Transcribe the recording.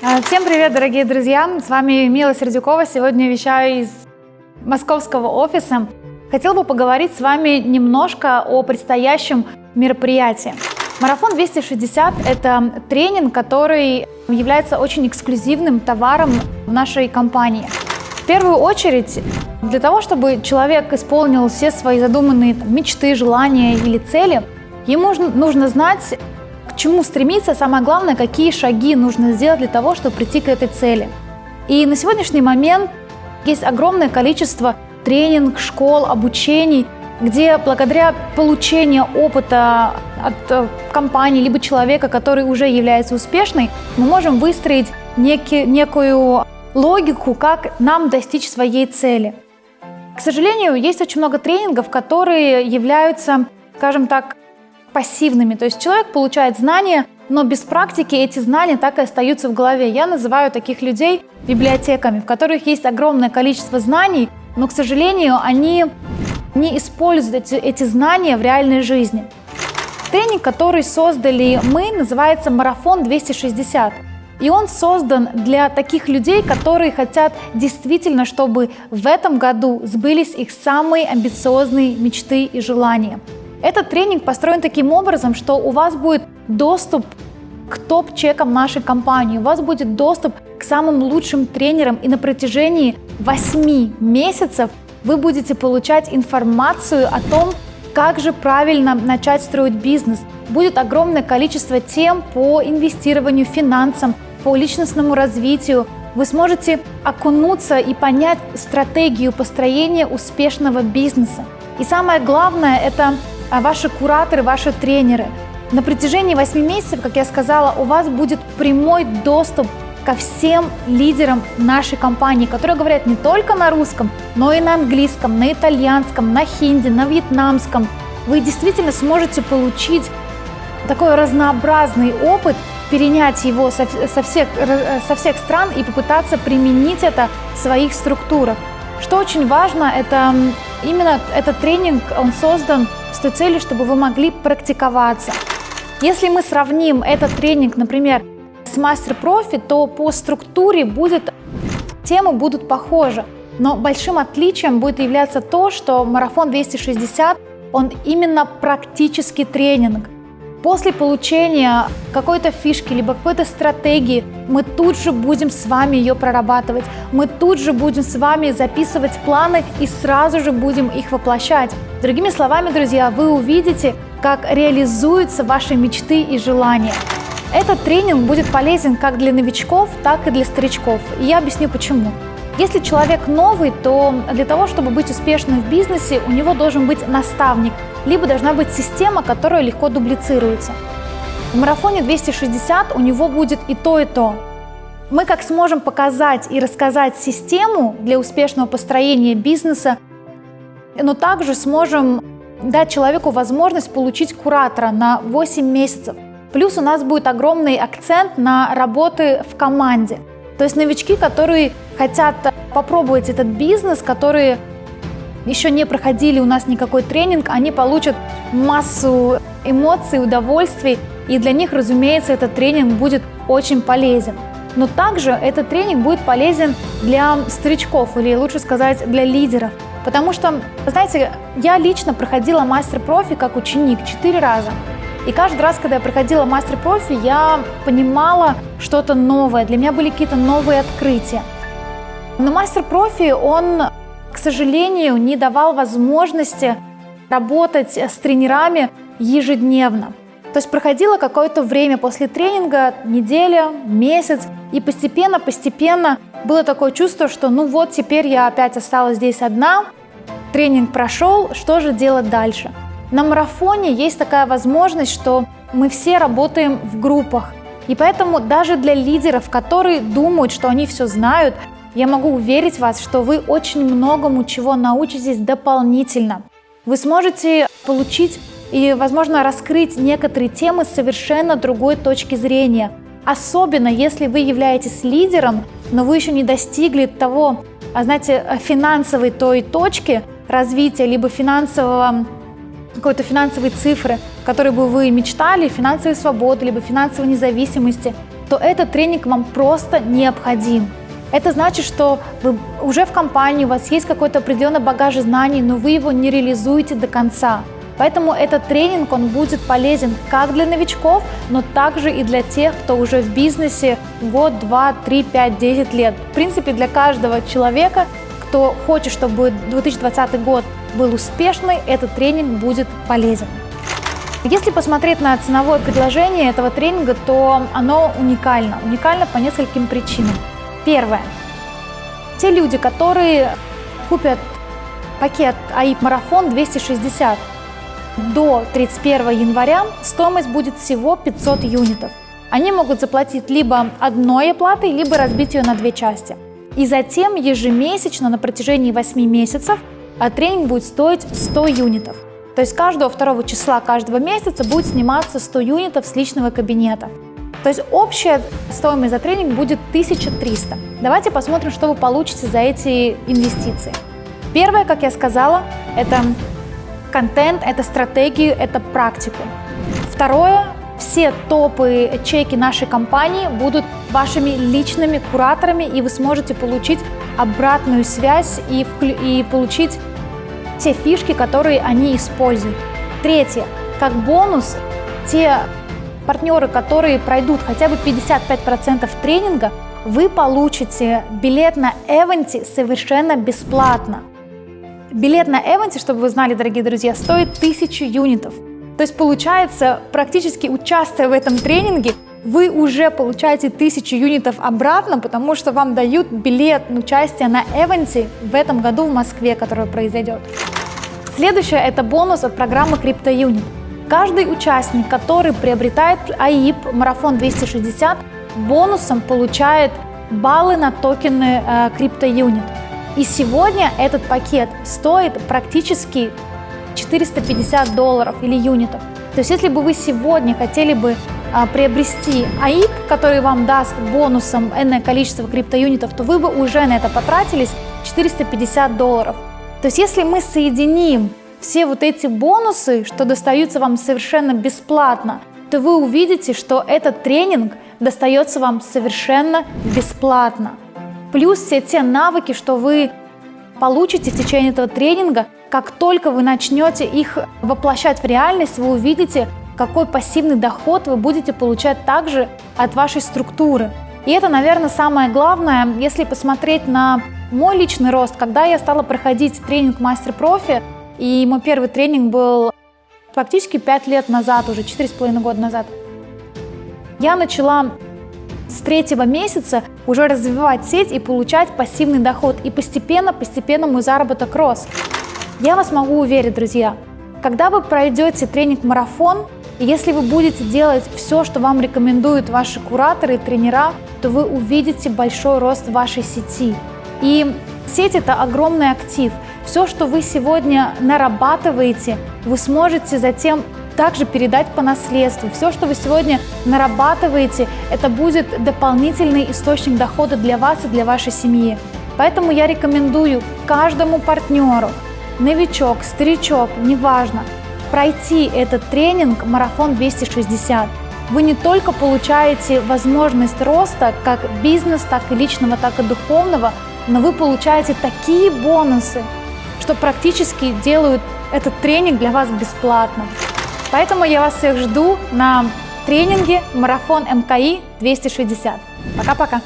А, всем привет, дорогие друзья! С вами Мила Сердюкова. Сегодня вещаю из московского офиса. Хотела бы поговорить с вами немножко о предстоящем мероприятии. Марафон 260 – это тренинг, который является очень эксклюзивным товаром в нашей компании. В первую очередь, для того, чтобы человек исполнил все свои задуманные мечты, желания или цели, ему нужно знать, чему стремиться, самое главное, какие шаги нужно сделать для того, чтобы прийти к этой цели. И на сегодняшний момент есть огромное количество тренинг, школ, обучений, где благодаря получению опыта от э, компании либо человека, который уже является успешной, мы можем выстроить некий, некую логику, как нам достичь своей цели. К сожалению, есть очень много тренингов, которые являются, скажем так, пассивными. То есть человек получает знания, но без практики эти знания так и остаются в голове. Я называю таких людей библиотеками, в которых есть огромное количество знаний, но, к сожалению, они не используют эти, эти знания в реальной жизни. Тренинг, который создали мы, называется «Марафон 260». И он создан для таких людей, которые хотят действительно, чтобы в этом году сбылись их самые амбициозные мечты и желания. Этот тренинг построен таким образом, что у вас будет доступ к топ-чекам нашей компании, у вас будет доступ к самым лучшим тренерам, и на протяжении 8 месяцев вы будете получать информацию о том, как же правильно начать строить бизнес. Будет огромное количество тем по инвестированию, финансам, по личностному развитию. Вы сможете окунуться и понять стратегию построения успешного бизнеса. И самое главное – это ваши кураторы, ваши тренеры. На протяжении 8 месяцев, как я сказала, у вас будет прямой доступ ко всем лидерам нашей компании, которые говорят не только на русском, но и на английском, на итальянском, на хинди, на вьетнамском. Вы действительно сможете получить такой разнообразный опыт, перенять его со, со, всех, со всех стран и попытаться применить это в своих структурах. Что очень важно, это именно этот тренинг, он создан с той целью, чтобы вы могли практиковаться. Если мы сравним этот тренинг, например, с мастер-профи, то по структуре будет, темы будут похожи. Но большим отличием будет являться то, что марафон 260, он именно практический тренинг. После получения какой-то фишки, либо какой-то стратегии, мы тут же будем с вами ее прорабатывать. Мы тут же будем с вами записывать планы и сразу же будем их воплощать. Другими словами, друзья, вы увидите, как реализуются ваши мечты и желания. Этот тренинг будет полезен как для новичков, так и для старичков. И я объясню почему. Если человек новый, то для того, чтобы быть успешным в бизнесе, у него должен быть наставник, либо должна быть система, которая легко дублицируется. В марафоне 260 у него будет и то, и то. Мы как сможем показать и рассказать систему для успешного построения бизнеса, но также сможем дать человеку возможность получить куратора на 8 месяцев. Плюс у нас будет огромный акцент на работы в команде. То есть новички, которые хотят попробовать этот бизнес, которые еще не проходили у нас никакой тренинг, они получат массу эмоций, удовольствий, и для них, разумеется, этот тренинг будет очень полезен. Но также этот тренинг будет полезен для старичков, или лучше сказать, для лидеров. Потому что, знаете, я лично проходила мастер-профи как ученик четыре раза. И каждый раз, когда я проходила мастер-профи, я понимала что-то новое. Для меня были какие-то новые открытия. Но мастер-профи, он, к сожалению, не давал возможности работать с тренерами ежедневно. То есть проходило какое-то время после тренинга, неделя, месяц, и постепенно-постепенно было такое чувство, что ну вот теперь я опять осталась здесь одна, тренинг прошел, что же делать дальше? На марафоне есть такая возможность, что мы все работаем в группах. И поэтому даже для лидеров, которые думают, что они все знают, я могу уверить вас, что вы очень многому чего научитесь дополнительно. Вы сможете получить и, возможно, раскрыть некоторые темы с совершенно другой точки зрения. Особенно, если вы являетесь лидером, но вы еще не достигли того, а знаете, финансовой той точки развития, либо финансового какой-то финансовой цифры, которой бы вы мечтали, финансовой свободы, либо финансовой независимости. то этот тренинг вам просто необходим. Это значит, что вы уже в компании, у вас есть какой-то определенный багаж знаний, но вы его не реализуете до конца. Поэтому этот тренинг, он будет полезен как для новичков, но также и для тех, кто уже в бизнесе год, два, три, пять, десять лет. В принципе, для каждого человека, кто хочет, чтобы 2020 год был успешный, этот тренинг будет полезен. Если посмотреть на ценовое предложение этого тренинга, то оно уникально. Уникально по нескольким причинам. Первое. Те люди, которые купят пакет АИП Марафон 260 до 31 января, стоимость будет всего 500 юнитов. Они могут заплатить либо одной оплатой, либо разбить ее на две части. И затем ежемесячно на протяжении 8 месяцев а тренинг будет стоить 100 юнитов. То есть каждого второго числа каждого месяца будет сниматься 100 юнитов с личного кабинета. То есть общая стоимость за тренинг будет 1300. Давайте посмотрим, что вы получите за эти инвестиции. Первое, как я сказала, это контент, это стратегию, это практику. Второе, все топы чеки нашей компании будут вашими личными кураторами, и вы сможете получить обратную связь и, и получить те фишки, которые они используют. Третье, как бонус, те партнеры, которые пройдут хотя бы 55% тренинга, вы получите билет на Эвенти совершенно бесплатно. Билет на Эвенти, чтобы вы знали, дорогие друзья, стоит 1000 юнитов. То есть получается, практически участвуя в этом тренинге, вы уже получаете 1000 юнитов обратно, потому что вам дают билет на участие на Эвенти в этом году в Москве, который произойдет. Следующее – это бонус от программы CryptoUnit. Каждый участник, который приобретает АИП Марафон 260, бонусом получает баллы на токены э, CryptoUnit. И сегодня этот пакет стоит практически 450 долларов или юнитов. То есть если бы вы сегодня хотели бы а, приобрести АИП, который вам даст бонусом энное количество криптоюнитов, то вы бы уже на это потратились 450 долларов. То есть если мы соединим все вот эти бонусы, что достаются вам совершенно бесплатно, то вы увидите, что этот тренинг достается вам совершенно бесплатно. Плюс все те навыки, что вы получите в течение этого тренинга, как только вы начнете их воплощать в реальность, вы увидите, какой пассивный доход вы будете получать также от вашей структуры. И это, наверное, самое главное, если посмотреть на мой личный рост, когда я стала проходить тренинг мастер-профи, и мой первый тренинг был практически 5 лет назад, уже 4,5 года назад. Я начала с третьего месяца уже развивать сеть и получать пассивный доход. И постепенно, постепенно мой заработок рос. Я вас могу уверить, друзья, когда вы пройдете тренинг-марафон, если вы будете делать все, что вам рекомендуют ваши кураторы и тренера, то вы увидите большой рост вашей сети. И сеть – это огромный актив. Все, что вы сегодня нарабатываете, вы сможете затем также передать по наследству. Все, что вы сегодня нарабатываете, это будет дополнительный источник дохода для вас и для вашей семьи. Поэтому я рекомендую каждому партнеру, новичок, старичок, неважно, пройти этот тренинг «Марафон 260». Вы не только получаете возможность роста как бизнес, так и личного, так и духовного, но вы получаете такие бонусы, что практически делают этот тренинг для вас бесплатно. Поэтому я вас всех жду на тренинге «Марафон МКИ 260». Пока-пока!